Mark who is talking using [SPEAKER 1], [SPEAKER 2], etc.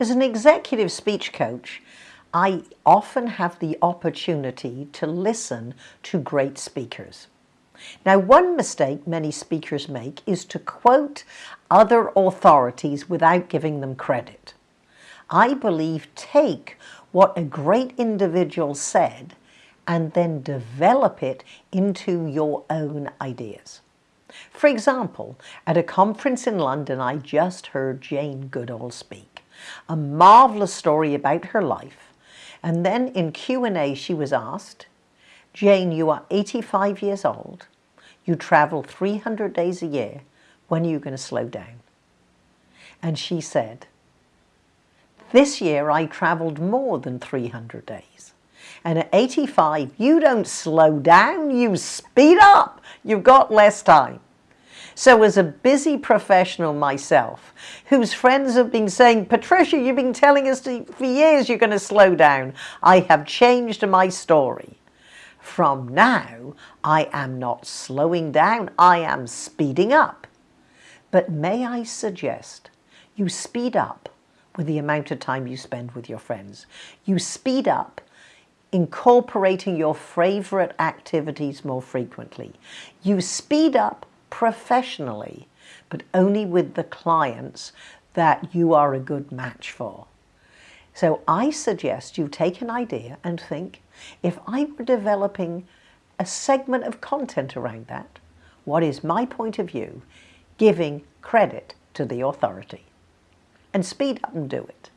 [SPEAKER 1] As an executive speech coach, I often have the opportunity to listen to great speakers. Now, one mistake many speakers make is to quote other authorities without giving them credit. I believe take what a great individual said and then develop it into your own ideas. For example, at a conference in London, I just heard Jane Goodall speak. A marvelous story about her life. And then in Q&A, she was asked, Jane, you are 85 years old. You travel 300 days a year. When are you going to slow down? And she said, this year I traveled more than 300 days. And at 85, you don't slow down, you speed up. You've got less time. So as a busy professional myself, whose friends have been saying, Patricia, you've been telling us to, for years you're going to slow down, I have changed my story. From now, I am not slowing down, I am speeding up. But may I suggest you speed up with the amount of time you spend with your friends. You speed up incorporating your favorite activities more frequently. You speed up professionally, but only with the clients that you are a good match for. So I suggest you take an idea and think, if I were developing a segment of content around that, what is my point of view, giving credit to the authority? And speed up and do it.